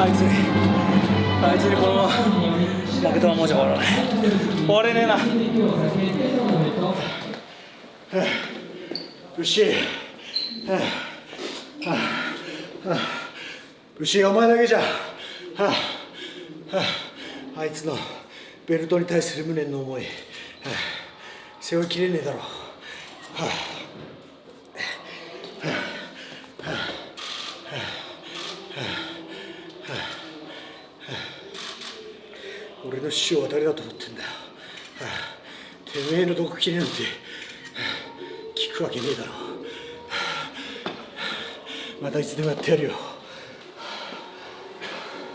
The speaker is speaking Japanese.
あいつにあいつにこのまま負けたままじゃ終わらない。終われねえな。牛牛お前だけじゃ、ああ、いつのベルトに対する無念の思い、背負いきれねえだろう、はあはあはあ、俺の師匠は誰だと思ってんだ？よ、はあ、てめえの毒切れなんて、聞くわけねえだろ、またいつでもやってやるよ。